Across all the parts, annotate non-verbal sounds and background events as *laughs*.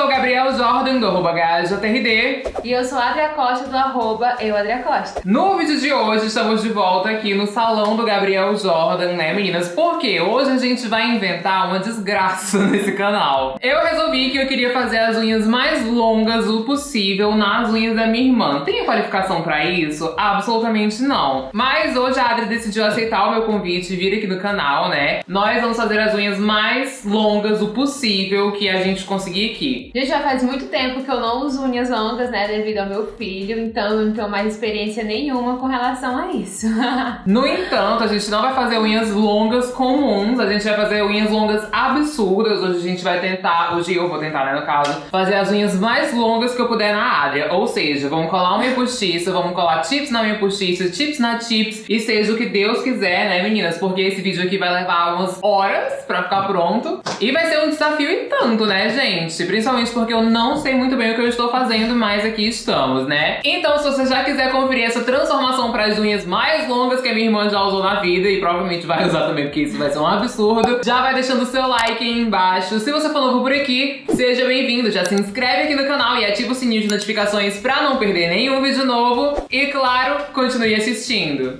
sou o Gabriel Jordan, do arroba GajaTRD. E eu sou a Adria Costa, do arroba eu, Adria Costa. No vídeo de hoje, estamos de volta aqui no salão do Gabriel Jordan, né, meninas? Porque hoje a gente vai inventar uma desgraça *laughs* nesse canal. Eu resolvi que eu queria fazer as unhas mais longas o possível nas unhas da minha irmã. Tem qualificação pra isso? Absolutamente não. Mas hoje a Adri decidiu aceitar o meu convite e vir aqui no canal, né? Nós vamos fazer as unhas mais longas o possível que a gente conseguir aqui. Gente, já faz muito tempo que eu não uso unhas longas, né, devido ao meu filho, então eu não tenho mais experiência nenhuma com relação a isso. *laughs* no entanto, a gente não vai fazer unhas longas comuns, a gente vai fazer unhas longas absurdas. Hoje a gente vai tentar, hoje eu vou tentar, né, no caso, fazer as unhas mais longas que eu puder na área. Ou seja, vamos colar uma postiça, vamos colar chips na unha postiça, chips na chips, e seja o que Deus quiser, né, meninas? Porque esse vídeo aqui vai levar umas horas pra ficar pronto. E vai ser um desafio e tanto, né, gente? Principalmente porque eu não sei muito bem o que eu estou fazendo, mas aqui estamos, né? Então, se você já quiser conferir essa transformação para as unhas mais longas que a minha irmã já usou na vida, e provavelmente vai usar também, porque isso vai ser um absurdo, já vai deixando o seu like aí embaixo. Se você for novo por aqui, seja bem-vindo. Já se inscreve aqui no canal e ativa o sininho de notificações para não perder nenhum vídeo novo. E, claro, continue assistindo.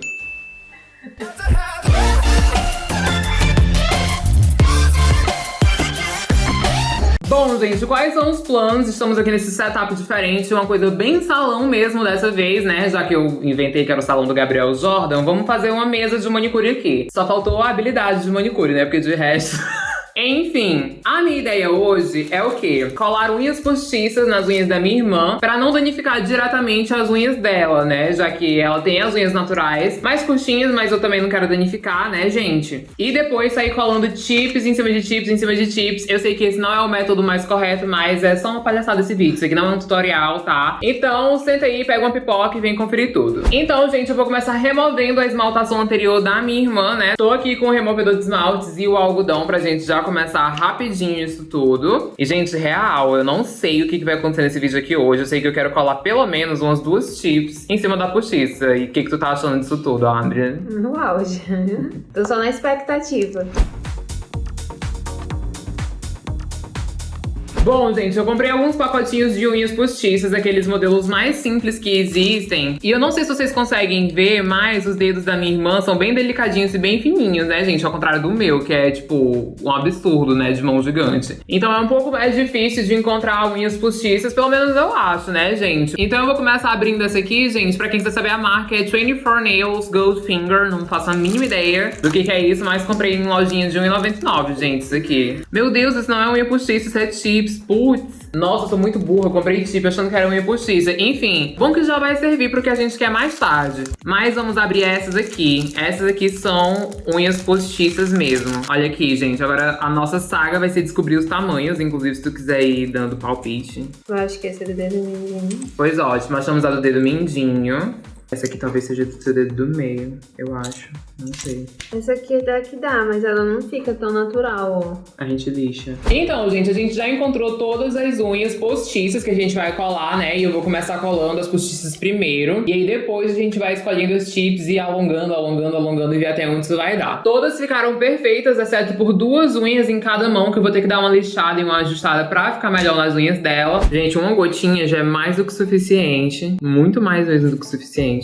Bom, gente, quais são os planos? Estamos aqui nesse setup diferente, uma coisa bem salão mesmo dessa vez, né? Já que eu inventei que era o salão do Gabriel Jordan, vamos fazer uma mesa de manicure aqui. Só faltou a habilidade de manicure, né? Porque de resto... *laughs* Enfim, a minha ideia hoje é o quê? Colar unhas postiças nas unhas da minha irmã pra não danificar diretamente as unhas dela, né? Já que ela tem as unhas naturais mais curtinhas, mas eu também não quero danificar, né, gente? E depois sair colando chips em cima de chips em cima de chips. Eu sei que esse não é o método mais correto, mas é só uma palhaçada esse vídeo. Isso aqui não é um tutorial, tá? Então, senta aí, pega uma pipoca e vem conferir tudo. Então, gente, eu vou começar removendo a esmaltação anterior da minha irmã, né? Tô aqui com o removedor de esmaltes e o algodão pra gente já começar rapidinho isso tudo. E, gente, real, eu não sei o que, vai acontecer nesse vídeo aqui hoje. Eu sei que eu quero colar pelo menos umas duas chips em cima da postiça. E o que, que tu tá achando disso tudo, Andrea? No auge. *laughs* Tô só na expectativa. Bom, gente, eu comprei alguns pacotinhos de unhas postiças, aqueles modelos mais simples que existem. E eu não sei se vocês conseguem ver, mas os dedos da minha irmã são bem delicadinhos e bem fininhos, né, gente? Ao contrário do meu, que é, tipo, um absurdo, né, de mão gigante. Então é um pouco mais difícil de encontrar unhas postiças, pelo menos eu acho, né, gente? Então eu vou começar abrindo essa aqui, gente. Pra quem quiser saber a marca, é 24 Nails Goldfinger. Não faço a mínima ideia do que, que é isso, mas comprei em lojinha de R$1,99, gente, isso aqui. Meu Deus, isso não é unha postiça, isso é chips chips, putz. Nossa, eu sou muito burra, eu comprei chip achando que era unha postiça. Enfim, bom que já vai servir pro que a gente quer mais tarde. Mas vamos abrir essas aqui. Essas aqui são unhas postiças mesmo. Olha aqui, gente. Agora a nossa saga vai ser descobrir os tamanhos. Inclusive, se tu quiser ir dando palpite. Eu acho que esse é do dedo mindinho. Pois ótimo, achamos a do dedo mindinho. Essa aqui talvez seja do seu dedo do meio, eu acho. Não sei. Essa aqui até que dá, mas ela não fica tão natural, ó. A gente lixa. Então, gente, a gente já encontrou todas as unhas postiças que a gente vai colar, né? E eu vou começar colando as postiças primeiro. E aí depois a gente vai escolhendo os chips e alongando, alongando, alongando e ver até onde isso vai dar. Todas ficaram perfeitas, exceto por duas unhas em cada mão, que eu vou ter que dar uma lixada e uma ajustada pra ficar melhor nas unhas dela. Gente, uma gotinha já é mais do que suficiente. Muito mais vezes do que suficiente.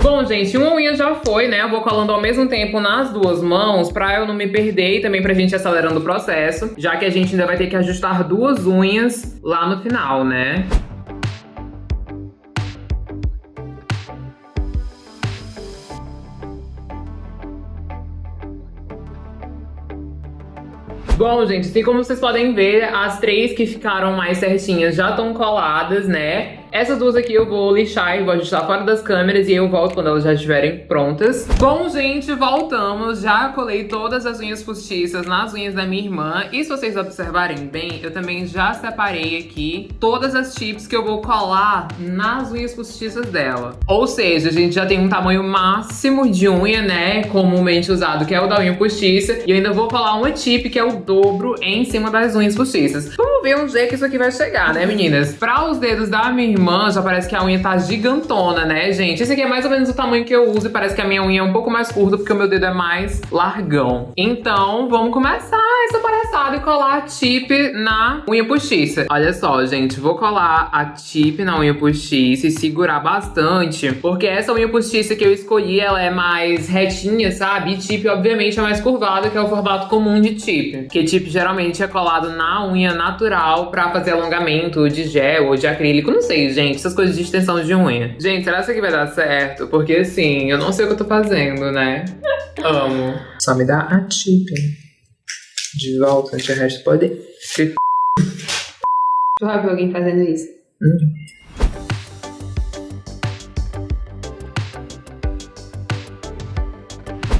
Bom, gente, uma unha já foi, né? Eu vou colando ao mesmo tempo nas duas mãos pra eu não me perder e também pra gente acelerando o processo, já que a gente ainda vai ter que ajustar duas unhas lá no final, né? Bom, gente, assim como vocês podem ver, as três que ficaram mais certinhas já estão coladas, né? Essas duas aqui eu vou lixar e vou ajustar fora das câmeras e eu volto quando elas já estiverem prontas. Bom, gente, voltamos. Já colei todas as unhas postiças nas unhas da minha irmã. E se vocês observarem bem, eu também já separei aqui todas as chips que eu vou colar nas unhas postiças dela. Ou seja, a gente já tem um tamanho máximo de unha, né, comumente usado, que é o da unha postiça. E eu ainda vou colar uma chip, que é o dobro, em cima das unhas postiças. Vamos ver onde é que isso aqui vai chegar, né, meninas? Para os dedos da minha irmã já parece que a unha tá gigantona, né, gente? Esse aqui é mais ou menos o tamanho que eu uso e parece que a minha unha é um pouco mais curta porque o meu dedo é mais largão. Então, vamos começar essa palhaçada e colar a tip na unha postiça. Olha só, gente, vou colar a tip na unha postiça e segurar bastante, porque essa unha postiça que eu escolhi, ela é mais retinha, sabe? E tip, obviamente, é mais curvada, que é o formato comum de tip. Que tip geralmente é colado na unha natural pra fazer alongamento de gel ou de acrílico, não sei, gente, essas coisas de extensão de unha. Gente, será que isso aqui vai dar certo? Porque assim, eu não sei o que eu tô fazendo, né? Amo. Só me dá a tip de volta, de resto pode... Tu já viu alguém fazendo isso? Hum.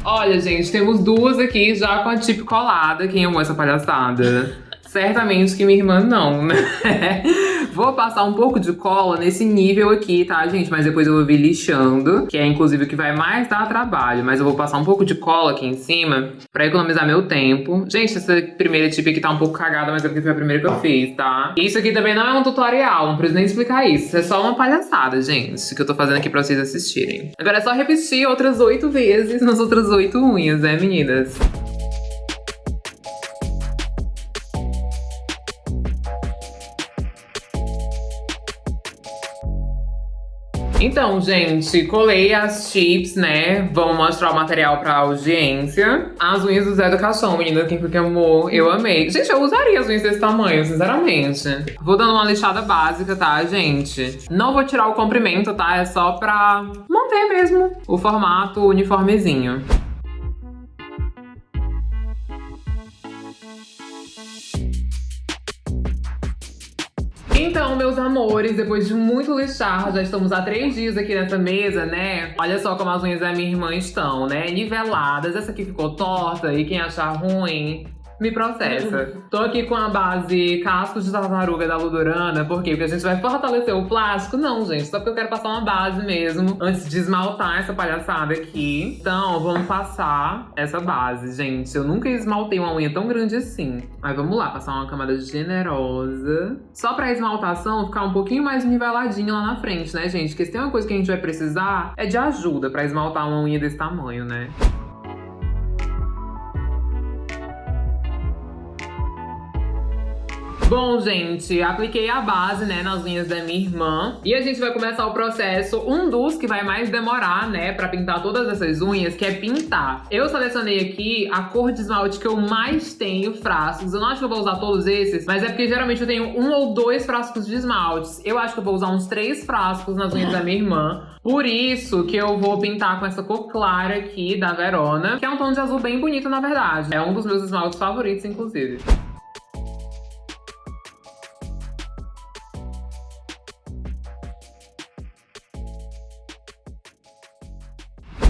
Olha, gente, temos duas aqui já com a tip colada. Quem amou essa palhaçada? Certamente que minha irmã não, né? Vou passar um pouco de cola nesse nível aqui, tá, gente? Mas depois eu vou vir lixando, que é inclusive o que vai mais dar trabalho. Mas eu vou passar um pouco de cola aqui em cima pra economizar meu tempo. Gente, essa primeira tip aqui tá um pouco cagada, mas é porque foi a primeira que eu fiz, tá? Isso aqui também não é um tutorial, não preciso nem explicar isso. É só uma palhaçada, gente, que eu tô fazendo aqui pra vocês assistirem. Agora é só repetir outras oito vezes nas outras oito unhas, né, meninas? Então, gente, colei as chips, né? Vamos mostrar o material pra audiência. As unhas do Zé do Caixão, menina, quem foi que amou, eu amei. Gente, eu usaria as unhas desse tamanho, sinceramente. Vou dando uma lixada básica, tá, gente? Não vou tirar o comprimento, tá? É só pra manter mesmo o formato uniformezinho. Meus amores, depois de muito lixar, já estamos há três dias aqui nessa mesa, né? Olha só como as unhas da minha irmã estão, né? Niveladas. Essa aqui ficou torta e quem achar ruim, me processa. Tô aqui com a base cascos de tartaruga da Ludorana, por quê? Porque a gente vai fortalecer o plástico? Não, gente, só porque eu quero passar uma base mesmo, antes de esmaltar essa palhaçada aqui. Então, vamos passar essa base, gente. Eu nunca esmaltei uma unha tão grande assim. Mas vamos lá, passar uma camada generosa. Só pra esmaltação ficar um pouquinho mais niveladinho lá na frente, né, gente? Porque se tem uma coisa que a gente vai precisar, é de ajuda pra esmaltar uma unha desse tamanho, né? Bom, gente, apliquei a base, né, nas unhas da minha irmã. E a gente vai começar o processo, um dos que vai mais demorar, né, pra pintar todas essas unhas, que é pintar. Eu selecionei aqui a cor de esmalte que eu mais tenho frascos. Eu não acho que eu vou usar todos esses, mas é porque geralmente eu tenho um ou dois frascos de esmaltes. Eu acho que eu vou usar uns três frascos nas unhas da minha irmã. Por isso que eu vou pintar com essa cor clara aqui da Verona, que é um tom de azul bem bonito, na verdade. É um dos meus esmaltes favoritos, inclusive.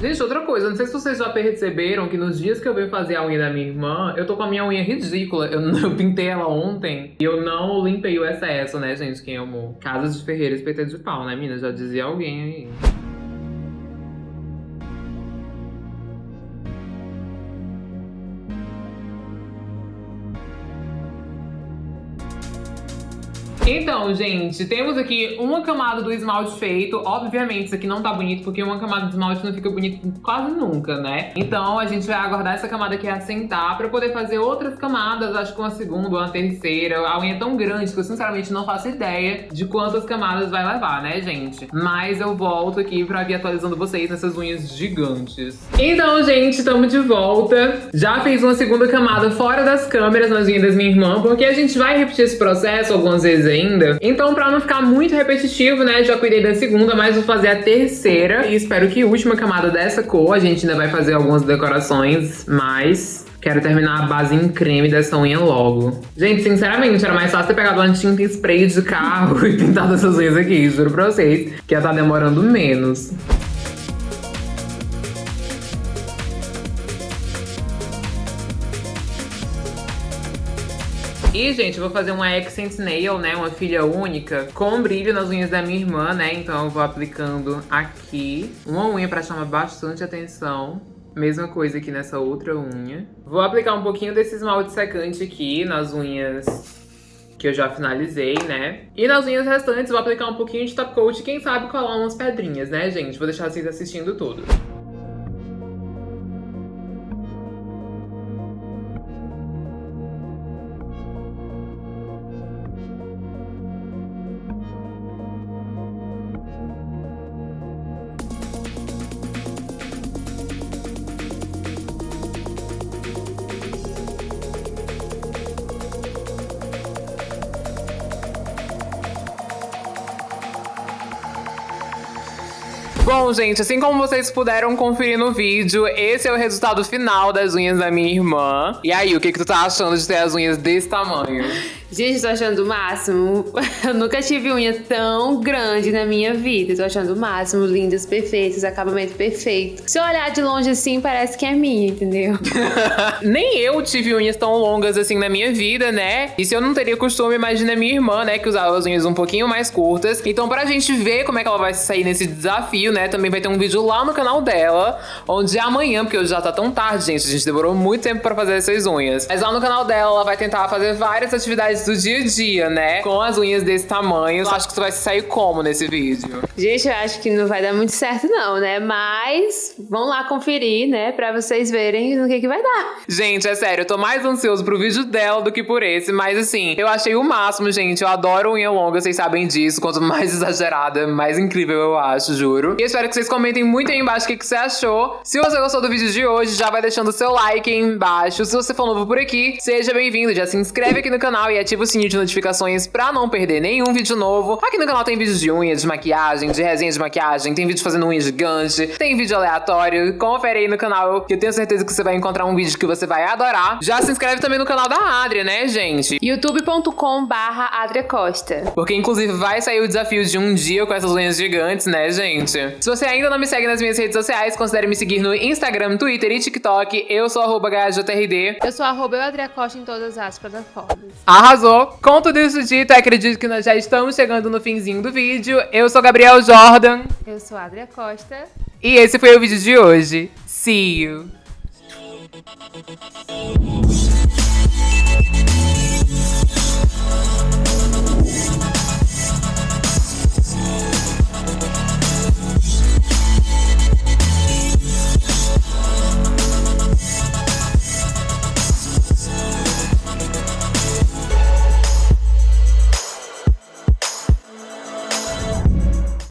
Gente, outra coisa, não sei se vocês já perceberam que nos dias que eu venho fazer a unha da minha irmã, eu tô com a minha unha ridícula. Eu, *laughs* eu pintei ela ontem e eu não limpei o excesso, né, gente? Quem amou? Casas de Ferreira, espeto de pau, né, mina? Já dizia alguém aí. Então, gente, temos aqui uma camada do esmalte feito. Obviamente, isso aqui não tá bonito, porque uma camada de esmalte não fica bonito quase nunca, né? Então, a gente vai aguardar essa camada aqui assentar pra poder fazer outras camadas, acho que uma segunda uma terceira. A unha é tão grande que eu, sinceramente, não faço ideia de quantas camadas vai levar, né, gente? Mas eu volto aqui pra vir atualizando vocês nessas unhas gigantes. Então, gente, estamos de volta. Já fiz uma segunda camada fora das câmeras nas unhas da minha irmã, porque a gente vai repetir esse processo algumas vezes aí Então, pra não ficar muito repetitivo, né, já cuidei da segunda, mas vou fazer a terceira. E espero que a última camada dessa cor, a gente ainda vai fazer algumas decorações, mas Quero terminar a base em creme dessa unha logo. Gente, sinceramente, era mais fácil ter pegado uma tinta spray de carro *laughs* e pintado essas unhas aqui, juro pra vocês, que ia tá demorando menos. E, gente, vou fazer uma accent nail, né, uma filha única, com brilho nas unhas da minha irmã, né, então eu vou aplicando aqui uma unha pra chamar bastante atenção. Mesma coisa aqui nessa outra unha. Vou aplicar um pouquinho desse esmalte secante aqui nas unhas que eu já finalizei, né? E nas unhas restantes vou aplicar um pouquinho de top coat quem sabe colar umas pedrinhas, né, gente? Vou deixar vocês assistindo tudo. Bom, gente, assim como vocês puderam conferir no vídeo, esse é o resultado final das unhas da minha irmã. E aí, o que, que tu tá achando de ter as unhas desse tamanho? Gente, tô achando o máximo. *laughs* Eu nunca tive unha tão grande na minha vida. Tô achando o máximo, lindas, perfeitas, acabamento perfeito. Se eu olhar de longe assim, parece que é minha, entendeu? *laughs* Nem eu tive unhas tão longas assim na minha vida, né? E se eu não teria costume, imagina minha irmã, né, que usava as unhas um pouquinho mais curtas. Então, pra gente ver como é que ela vai sair nesse desafio, né, também vai ter um vídeo lá no canal dela, onde amanhã, porque hoje já tá tão tarde, gente, a gente demorou muito tempo pra fazer essas unhas. Mas lá no canal dela, ela vai tentar fazer várias atividades do dia a dia, né? Com as unhas desse tamanho. Eu acho que tu vai sair como nesse vídeo? Gente, eu acho que não vai dar muito certo não, né? Mas vão lá conferir, né? Pra vocês verem no que que vai dar. Gente, é sério, eu tô mais ansioso pro vídeo dela do que por esse. Mas assim, eu achei o máximo, gente. Eu adoro unha longa, vocês sabem disso. Quanto mais *laughs* exagerada, mais incrível eu acho, juro. E espero que vocês comentem muito aí embaixo o que, que você achou. Se você gostou do vídeo de hoje, já vai deixando o seu like aí embaixo. Se você for novo por aqui, seja bem-vindo. Já se inscreve aqui no canal e ativa o sininho de notificações pra não perder nenhum vídeo novo. Aqui no canal tem vídeos de unha, de maquiagem, de resenha de maquiagem, tem vídeo fazendo unha gigante, tem vídeo aleatório. Confere aí no canal que eu tenho certeza que você vai encontrar um vídeo que você vai adorar. Já se inscreve também no canal da Adria, né, gente? youtube.com barra Costa. Porque inclusive vai sair o desafio de um dia com essas unhas gigantes, né, gente? Se você ainda não me segue nas minhas redes sociais, considere me seguir no Instagram, Twitter e TikTok. Eu sou arroba Eu sou arroba Adria Costa em todas as plataformas. Arrasou! Com tudo isso dito, acredito que nós já estamos chegando no finzinho do vídeo. Eu sou Gabriel Jordan. Eu sou Adria Costa. E esse foi o vídeo de hoje. See you!